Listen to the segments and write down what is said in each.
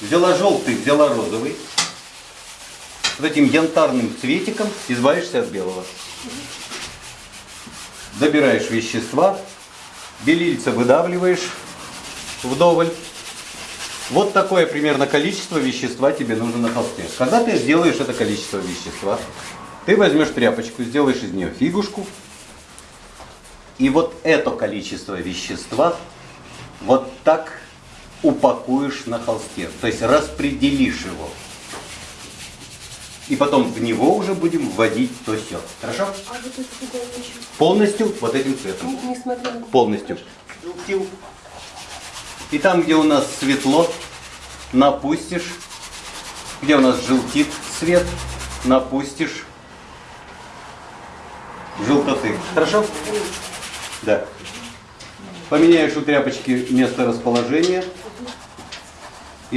Взяла желтый, взяла розовый. Вот этим янтарным цветиком избавишься от белого. Забираешь вещества, белильца выдавливаешь вдоволь. Вот такое примерно количество вещества тебе нужно на холсте. Когда ты сделаешь это количество вещества, ты возьмешь тряпочку, сделаешь из нее фигушку, и вот это количество вещества вот так упакуешь на холсте, то есть распределишь его. И потом в него уже будем вводить то все. Хорошо? А вот? Полностью вот этим цветом. Не, несмотря на... Полностью. И там, где у нас светло, напустишь. Где у нас желтит свет, напустишь желтоты. Хорошо? Да. Поменяешь у тряпочки место расположения.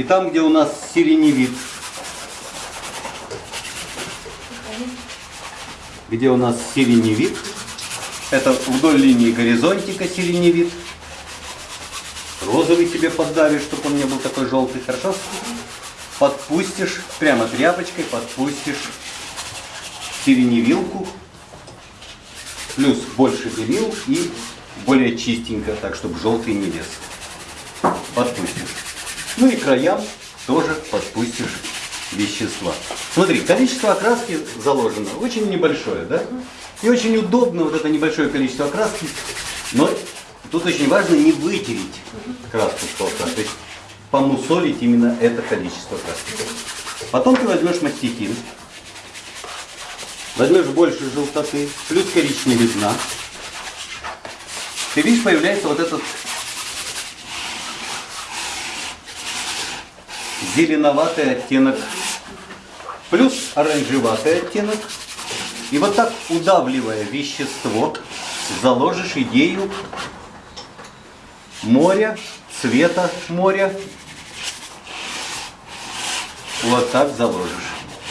И там, где у нас сиреневит, где у нас сиреневит, это вдоль линии горизонтика сиреневит. Розовый себе поддавишь, чтобы он не был такой желтый, хорошо? Подпустишь, прямо тряпочкой подпустишь сиреневилку, плюс больше белил и более чистенько, так чтобы желтый не лез. Подпустишь. Ну и краям тоже подпустишь вещества. Смотри, количество окраски заложено очень небольшое, да? И очень удобно вот это небольшое количество окраски. Но тут очень важно не вытереть краску с холста, то есть помусолить именно это количество краски. Потом ты возьмешь мастихин, возьмешь больше желтоты, плюс коричневизна. Ты видишь, появляется вот этот зеленоватый оттенок, плюс оранжеватый оттенок. И вот так, удавливая вещество, заложишь идею моря, цвета моря. Вот так заложишь,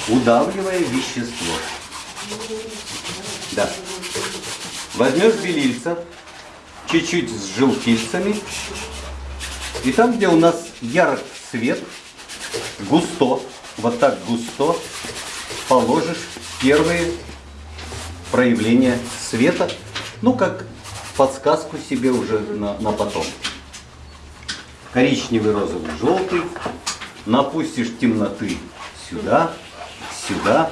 удавливая вещество. Да. Возьмешь белильца, чуть-чуть с желтильцами. И там, где у нас ярок свет, густо, вот так густо, положишь первые проявления света, ну как подсказку себе уже на, на потом. Коричневый, розовый, желтый. Напустишь темноты сюда, сюда.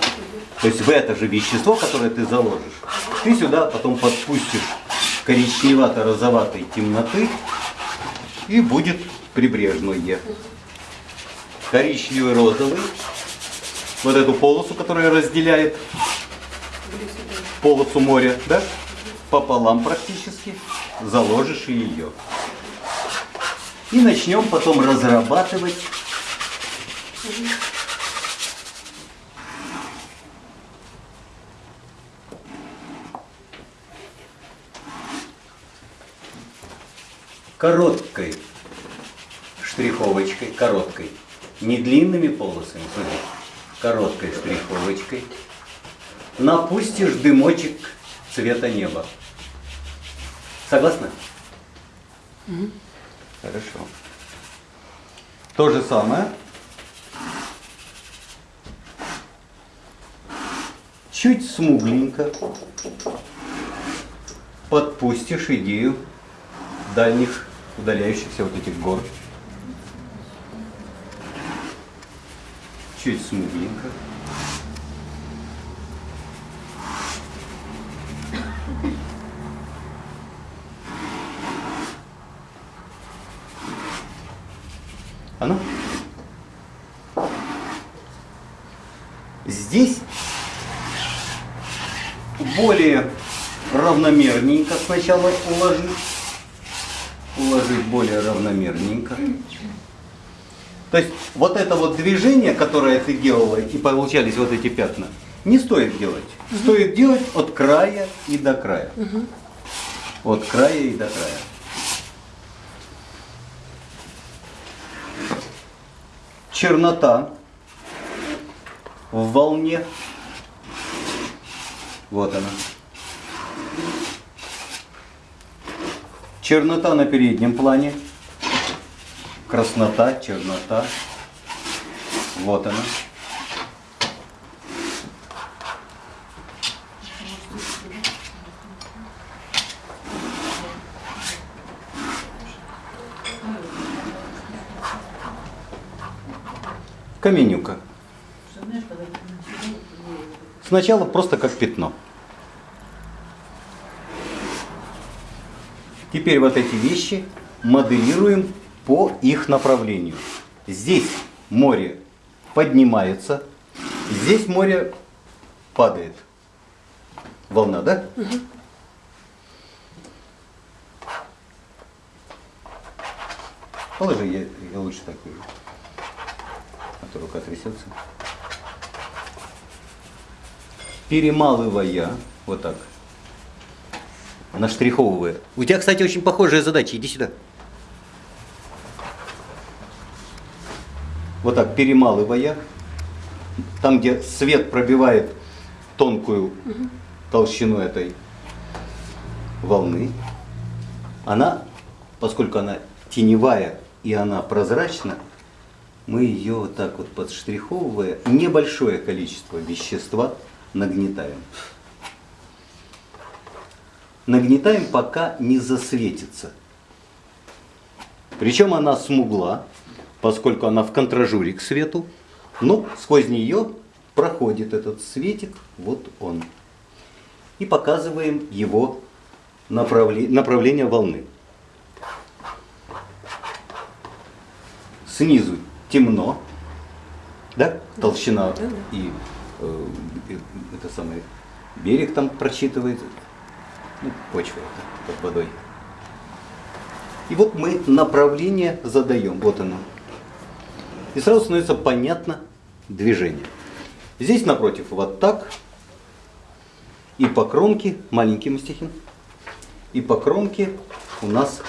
То есть в это же вещество, которое ты заложишь, ты сюда потом подпустишь коричневато-розоватой темноты и будет прибрежное. Коричневый, розовый. Вот эту полосу, которая разделяет полосу моря, да? Пополам практически. Заложишь ее. И начнем потом разрабатывать короткой штриховочкой, короткой, не длинными полосами, смотри, короткой штриховочкой, напустишь дымочек цвета неба. Согласна? Угу. Хорошо. То же самое. Чуть смугленько подпустишь идею дальних удаляющихся вот этих гор. Чуть смугленько. А ну? Здесь более равномерненько сначала уложить. Уложить более равномерненько. То есть вот это вот движение, которое ты делала, и получались вот эти пятна, не стоит делать. Угу. Стоит делать от края и до края. Угу. От края и до края. чернота в волне. Вот она. Чернота на переднем плане. Краснота, чернота. Вот она. Каменюка. Сначала просто как пятно. Теперь вот эти вещи моделируем по их направлению. Здесь море поднимается, здесь море падает. Волна, да? Положи, я, я лучше так вижу. А то рука трясется. Перемалывая, вот так, наштриховывая. У тебя, кстати, очень похожая задача. Иди сюда. Вот так, перемалывая, там, где свет пробивает тонкую толщину этой волны, она, поскольку она теневая и она прозрачна, мы ее вот так вот подштриховывая, небольшое количество вещества нагнетаем. Нагнетаем, пока не засветится. Причем она смугла, поскольку она в контражуре к свету, но сквозь нее проходит этот светик, вот он. И показываем его направле- направление волны. Снизу темно, да, толщина Да, да. и э, это самое берег там прочитывает, ну, почва под водой. И вот мы направление задаем, вот оно. И сразу становится понятно движение. Здесь напротив вот так. И по кромке, маленький мастихин, и по кромке у нас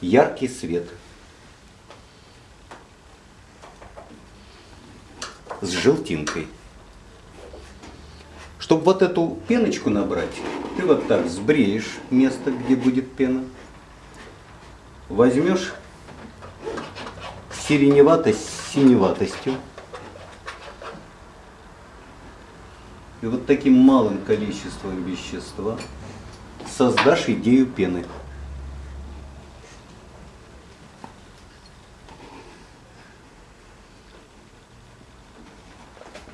яркий свет. С желтинкой. Чтобы вот эту пеночку набрать, ты вот так сбреешь место, где будет пена. Возьмешь сиреневатость с синеватостью. И вот таким малым количеством вещества создашь идею пены.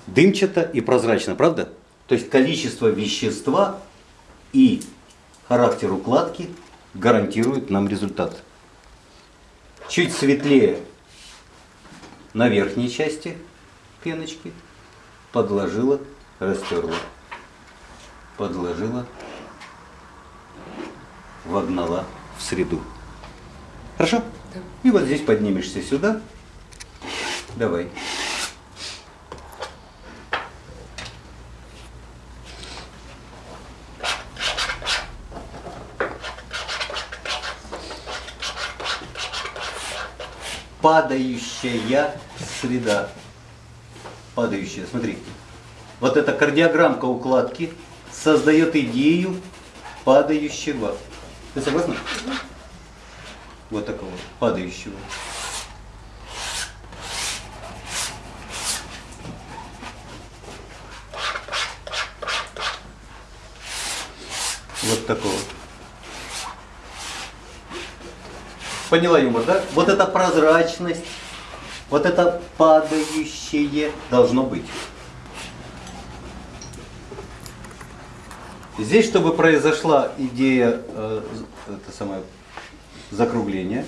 Дымчато и прозрачно, правда? То есть количество вещества и характер укладки гарантируют нам результат. Чуть светлее на верхней части пеночки подложила, растерла, подложила, вогнала в среду. Хорошо? Да. И вот здесь поднимешься сюда. Давай. Падающая среда. Падающая, смотри. Вот эта кардиограммка укладки создает идею падающего. Ты согласна? Вот такого падающего. Вот такого. Поняла юмор, да? Вот эта прозрачность, вот это падающее должно быть. Здесь, чтобы произошла идея э, это самое, закругления,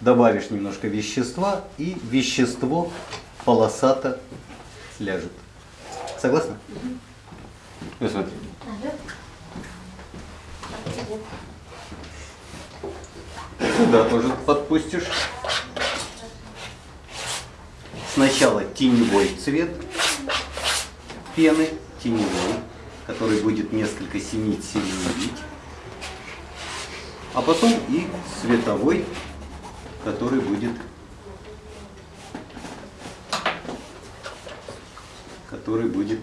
добавишь немножко вещества, и вещество полосато ляжет. Согласна? Ну, смотри. Сюда тоже подпустишь. Сначала теневой цвет пены, теневой, который будет несколько синить, сиреневить. А потом и световой, который будет который будет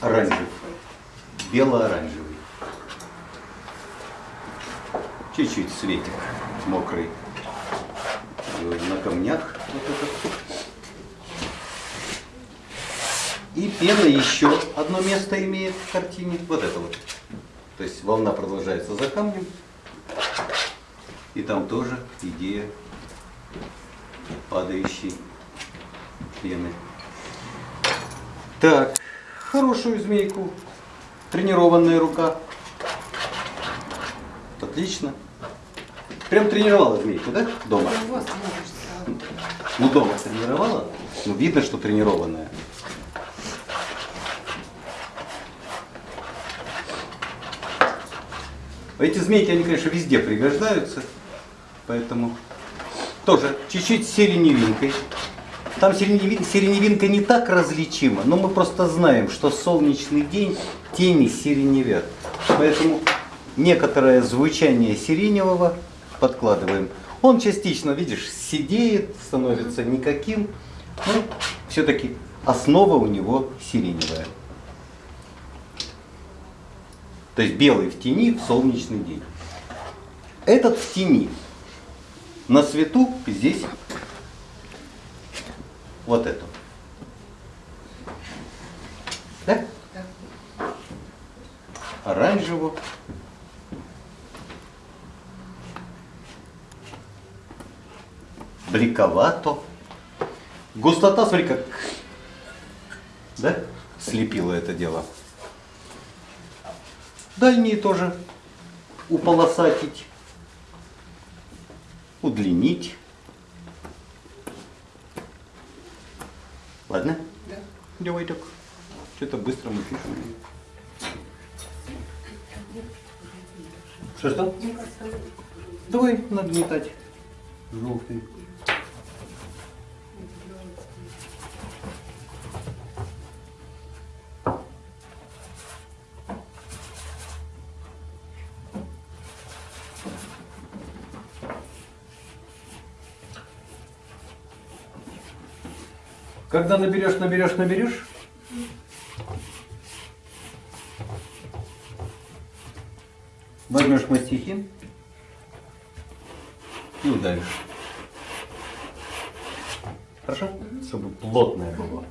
оранжевый, бело-оранжевый. Чуть-чуть светик мокрый на камнях. Вот этот. И пена еще одно место имеет в картине. Вот это вот. То есть волна продолжается за камнем. И там тоже идея падающей пены. Так, хорошую змейку. Тренированная рука. Отлично. Прям тренировала змейку, да? Дома? Можешь Ну, дома тренировала? Ну, видно, что тренированная. Эти змейки, они, конечно, везде пригождаются. Поэтому тоже чуть-чуть сиреневинкой. Там сиреневи- сиреневинка не так различима, но мы просто знаем, что солнечный день тени сиреневят. Поэтому некоторое звучание сиреневого подкладываем. Он частично, видишь, сидеет, становится никаким, но все-таки основа у него сиреневая. То есть белый в тени в солнечный день. Этот в тени. На свету здесь вот эту. Да? Оранжевую. Бриковато. Густота, смотри, как да? слепило это дело. Дальние тоже уполосатить, удлинить. Ладно? Да. Давай так. Что-то быстро мы пишем. Что что? Давай нагнетать желтый. Когда наберешь, наберешь, наберешь, возьмешь мастихин и ударишь. Хорошо? Чтобы плотное было.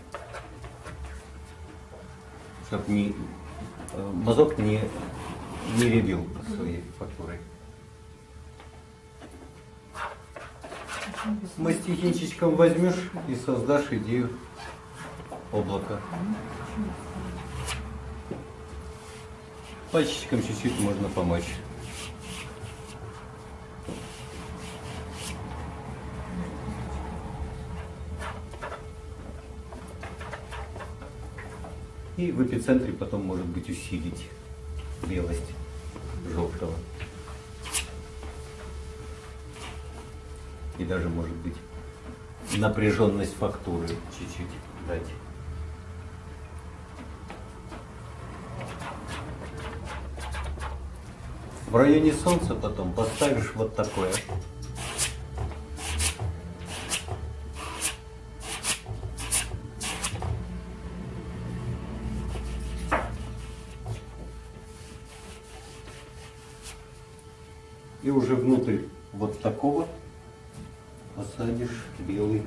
Чтобы не, э, мазок не, не ребил своей фактурой. Мастихинчиком возьмешь и создашь идею облака. Пальчиком чуть-чуть можно помочь. И в эпицентре потом может быть усилить белость желтого. И даже может быть напряженность фактуры чуть-чуть дать. В районе солнца потом поставишь вот такое. И уже внутрь вот такого посадишь белый.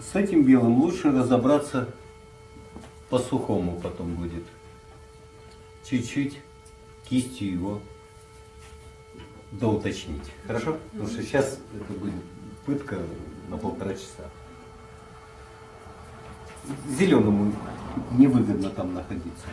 С этим белым лучше разобраться по-сухому потом будет. Чуть-чуть кистью его доуточнить. Хорошо? Потому что сейчас это будет пытка на полтора часа. Зеленому невыгодно там находиться.